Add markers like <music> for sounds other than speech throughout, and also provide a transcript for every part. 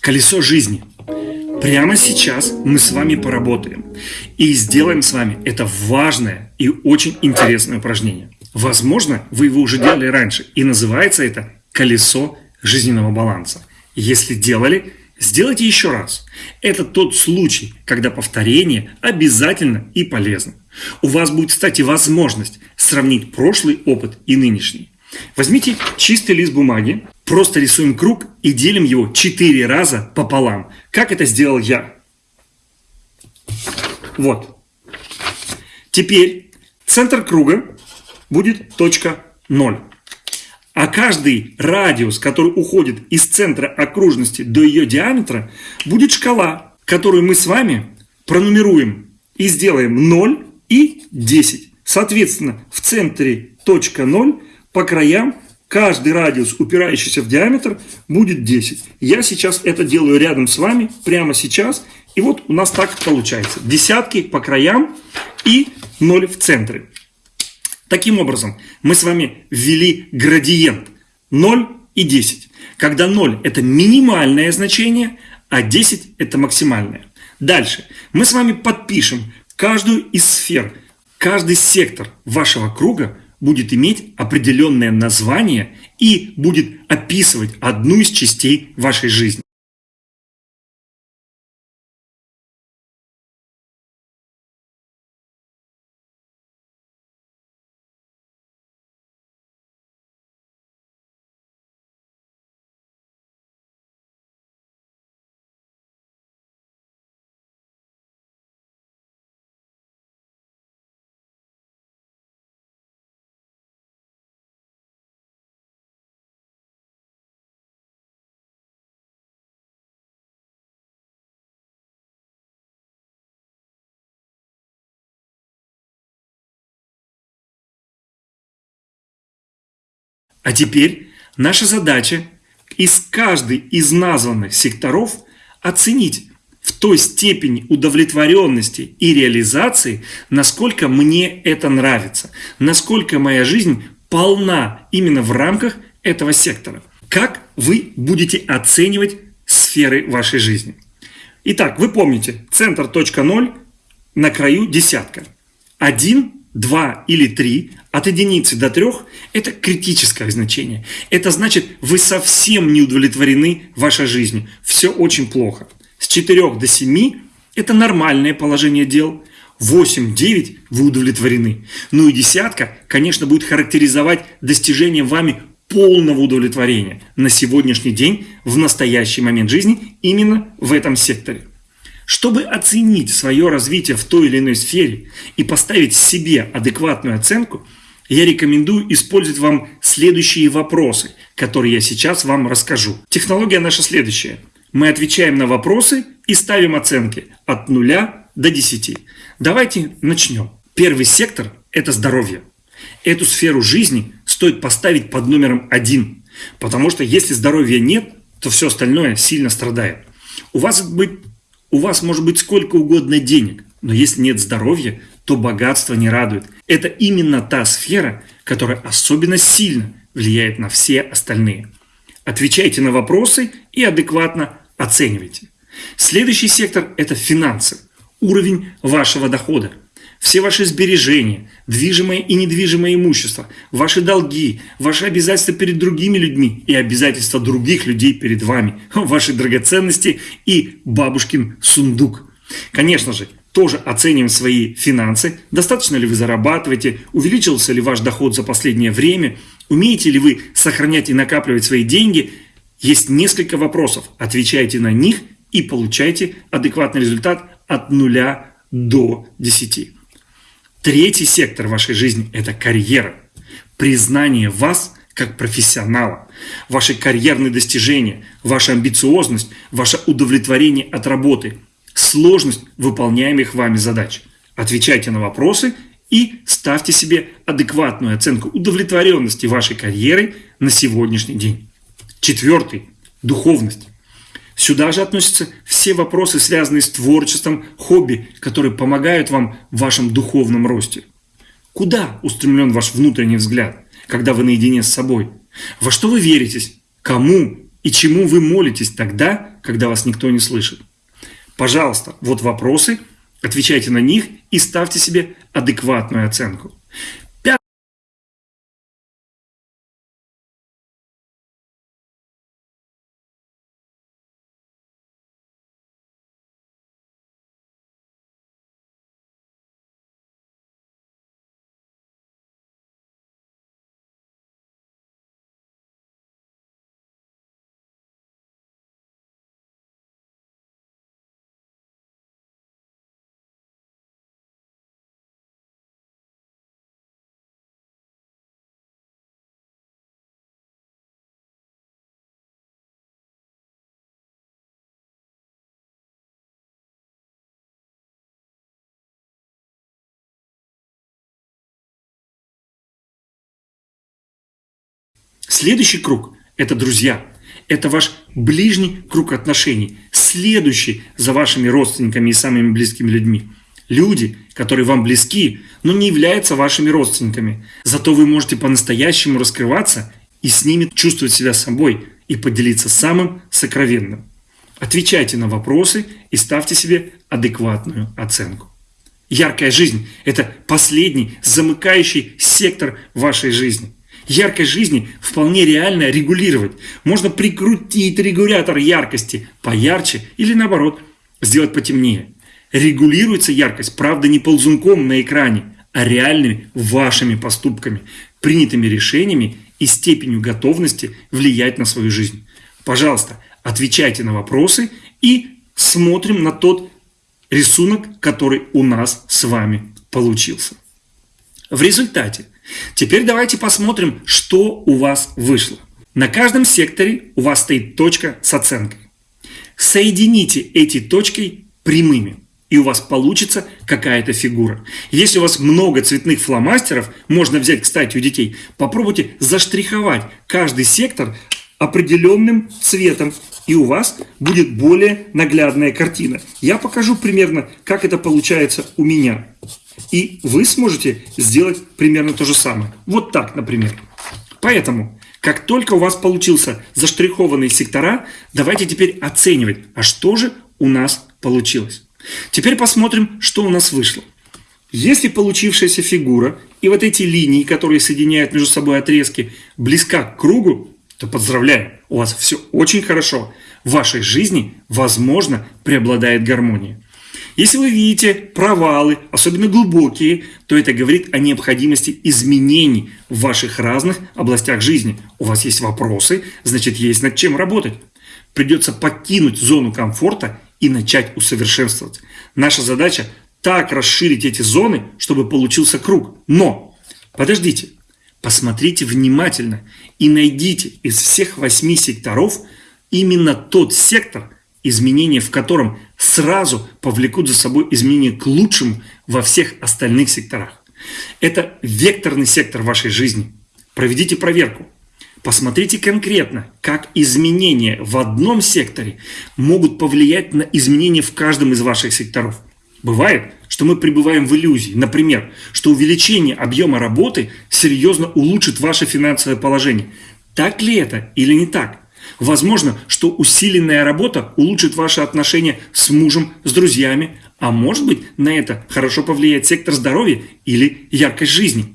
колесо жизни. Прямо сейчас мы с вами поработаем и сделаем с вами это важное и очень интересное упражнение. Возможно, вы его уже делали раньше, и называется это «колесо жизненного баланса». Если делали, сделайте еще раз. Это тот случай, когда повторение обязательно и полезно. У вас будет, кстати, возможность сравнить прошлый опыт и нынешний. Возьмите чистый лист бумаги, просто рисуем круг и делим его 4 раза пополам. Как это сделал я? Вот. Теперь центр круга будет точка 0. А каждый радиус, который уходит из центра окружности до ее диаметра, будет шкала, которую мы с вами пронумеруем и сделаем 0 и 10. Соответственно, в центре точка 0 по краям каждый радиус, упирающийся в диаметр, будет 10. Я сейчас это делаю рядом с вами, прямо сейчас. И вот у нас так получается. Десятки по краям и 0 в центре. Таким образом, мы с вами ввели градиент 0 и 10. Когда 0 это минимальное значение, а 10 это максимальное. Дальше мы с вами подпишем каждую из сфер, каждый сектор вашего круга будет иметь определенное название и будет описывать одну из частей вашей жизни. А теперь наша задача из каждой из названных секторов оценить в той степени удовлетворенности и реализации, насколько мне это нравится, насколько моя жизнь полна именно в рамках этого сектора. Как вы будете оценивать сферы вашей жизни? Итак, вы помните, центр точка ноль на краю десятка. Один 2 или 3 от единицы до 3 – это критическое значение. Это значит, вы совсем не удовлетворены вашей жизнью. Все очень плохо. С 4 до 7 – это нормальное положение дел. 8-9 вы удовлетворены. Ну и десятка, конечно, будет характеризовать достижение вами полного удовлетворения на сегодняшний день, в настоящий момент жизни, именно в этом секторе. Чтобы оценить свое развитие в той или иной сфере и поставить себе адекватную оценку, я рекомендую использовать вам следующие вопросы, которые я сейчас вам расскажу. Технология наша следующая. Мы отвечаем на вопросы и ставим оценки от 0 до 10. Давайте начнем. Первый сектор – это здоровье. Эту сферу жизни стоит поставить под номером один, потому что если здоровья нет, то все остальное сильно страдает. У вас быть у вас может быть сколько угодно денег, но если нет здоровья, то богатство не радует. Это именно та сфера, которая особенно сильно влияет на все остальные. Отвечайте на вопросы и адекватно оценивайте. Следующий сектор – это финансы, уровень вашего дохода. Все ваши сбережения, движимое и недвижимое имущество, ваши долги, ваши обязательства перед другими людьми и обязательства других людей перед вами, <laughs> ваши драгоценности и бабушкин сундук. Конечно же, тоже оценим свои финансы, достаточно ли вы зарабатываете, увеличился ли ваш доход за последнее время, умеете ли вы сохранять и накапливать свои деньги. Есть несколько вопросов, отвечайте на них и получайте адекватный результат от нуля до 10. Третий сектор вашей жизни – это карьера. Признание вас как профессионала, ваши карьерные достижения, ваша амбициозность, ваше удовлетворение от работы, сложность выполняемых вами задач. Отвечайте на вопросы и ставьте себе адекватную оценку удовлетворенности вашей карьерой на сегодняшний день. Четвертый – духовность. Сюда же относятся все вопросы, связанные с творчеством, хобби, которые помогают вам в вашем духовном росте. Куда устремлен ваш внутренний взгляд, когда вы наедине с собой? Во что вы веритесь? Кому и чему вы молитесь тогда, когда вас никто не слышит. Пожалуйста, вот вопросы, отвечайте на них и ставьте себе адекватную оценку. Следующий круг – это друзья. Это ваш ближний круг отношений, следующий за вашими родственниками и самыми близкими людьми. Люди, которые вам близки, но не являются вашими родственниками. Зато вы можете по-настоящему раскрываться и с ними чувствовать себя собой и поделиться самым сокровенным. Отвечайте на вопросы и ставьте себе адекватную оценку. Яркая жизнь – это последний замыкающий сектор вашей жизни – Яркость жизни вполне реально регулировать. Можно прикрутить регулятор яркости поярче или наоборот сделать потемнее. Регулируется яркость, правда, не ползунком на экране, а реальными вашими поступками, принятыми решениями и степенью готовности влиять на свою жизнь. Пожалуйста, отвечайте на вопросы и смотрим на тот рисунок, который у нас с вами получился. В результате Теперь давайте посмотрим, что у вас вышло. На каждом секторе у вас стоит точка с оценкой. Соедините эти точки прямыми, и у вас получится какая-то фигура. Если у вас много цветных фломастеров, можно взять, кстати, у детей, попробуйте заштриховать каждый сектор определенным цветом, и у вас будет более наглядная картина. Я покажу примерно, как это получается у меня. И вы сможете сделать примерно то же самое. Вот так, например. Поэтому, как только у вас получился заштрихованный сектора, давайте теперь оценивать, а что же у нас получилось. Теперь посмотрим, что у нас вышло. Если получившаяся фигура и вот эти линии, которые соединяют между собой отрезки, близка к кругу, то поздравляю, у вас все очень хорошо. В вашей жизни, возможно, преобладает гармония. Если вы видите провалы, особенно глубокие, то это говорит о необходимости изменений в ваших разных областях жизни. У вас есть вопросы, значит есть над чем работать. Придется покинуть зону комфорта и начать усовершенствовать. Наша задача так расширить эти зоны, чтобы получился круг. Но, подождите, посмотрите внимательно и найдите из всех восьми секторов именно тот сектор – изменения в котором сразу повлекут за собой изменения к лучшему во всех остальных секторах. Это векторный сектор вашей жизни. Проведите проверку. Посмотрите конкретно, как изменения в одном секторе могут повлиять на изменения в каждом из ваших секторов. Бывает, что мы пребываем в иллюзии. Например, что увеличение объема работы серьезно улучшит ваше финансовое положение. Так ли это или не так? Возможно, что усиленная работа улучшит ваши отношения с мужем, с друзьями, а может быть на это хорошо повлияет сектор здоровья или яркость жизни.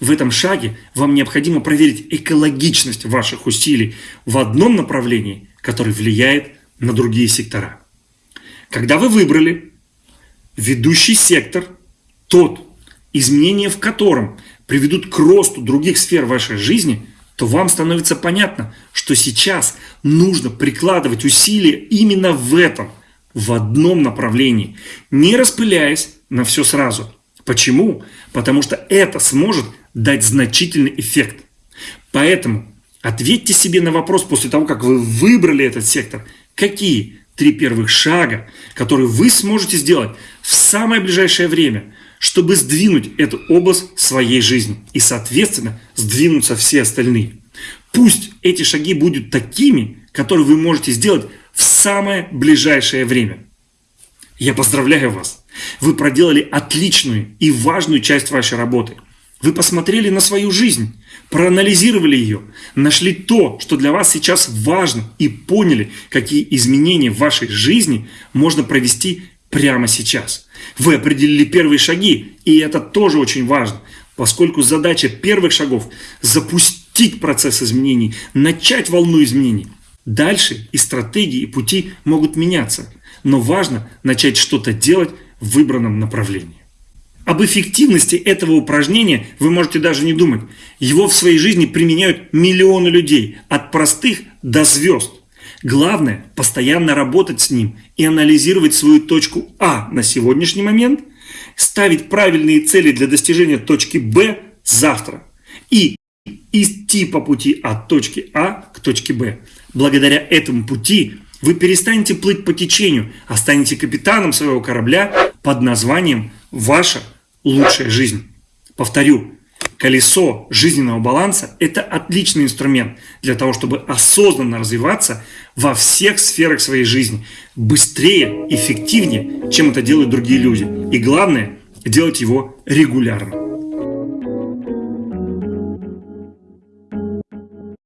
В этом шаге вам необходимо проверить экологичность ваших усилий в одном направлении, который влияет на другие сектора. Когда вы выбрали ведущий сектор, тот, изменения в котором приведут к росту других сфер вашей жизни – то вам становится понятно, что сейчас нужно прикладывать усилия именно в этом, в одном направлении, не распыляясь на все сразу. Почему? Потому что это сможет дать значительный эффект. Поэтому ответьте себе на вопрос после того, как вы выбрали этот сектор, какие три первых шага, которые вы сможете сделать в самое ближайшее время – чтобы сдвинуть эту область своей жизни и, соответственно, сдвинуться все остальные. Пусть эти шаги будут такими, которые вы можете сделать в самое ближайшее время. Я поздравляю вас! Вы проделали отличную и важную часть вашей работы. Вы посмотрели на свою жизнь, проанализировали ее, нашли то, что для вас сейчас важно и поняли, какие изменения в вашей жизни можно провести прямо сейчас. Вы определили первые шаги, и это тоже очень важно, поскольку задача первых шагов – запустить процесс изменений, начать волну изменений. Дальше и стратегии, и пути могут меняться, но важно начать что-то делать в выбранном направлении. Об эффективности этого упражнения вы можете даже не думать. Его в своей жизни применяют миллионы людей, от простых до звезд. Главное – постоянно работать с ним и анализировать свою точку А на сегодняшний момент, ставить правильные цели для достижения точки Б завтра и идти по пути от точки А к точке Б. Благодаря этому пути вы перестанете плыть по течению, а станете капитаном своего корабля под названием «Ваша лучшая жизнь. Повторю, колесо жизненного баланса – это отличный инструмент для того, чтобы осознанно развиваться во всех сферах своей жизни, быстрее, эффективнее, чем это делают другие люди. И главное – делать его регулярно.